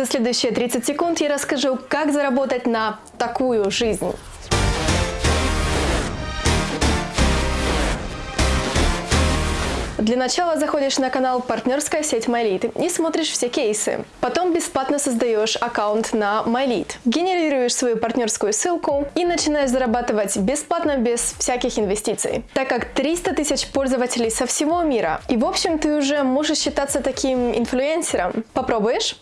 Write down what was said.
За следующие 30 секунд я расскажу, как заработать на такую жизнь. Для начала заходишь на канал «Партнерская сеть MyLead» и смотришь все кейсы. Потом бесплатно создаешь аккаунт на MyLead, генерируешь свою партнерскую ссылку и начинаешь зарабатывать бесплатно без всяких инвестиций. Так как 300 тысяч пользователей со всего мира. И в общем ты уже можешь считаться таким инфлюенсером. Попробуешь?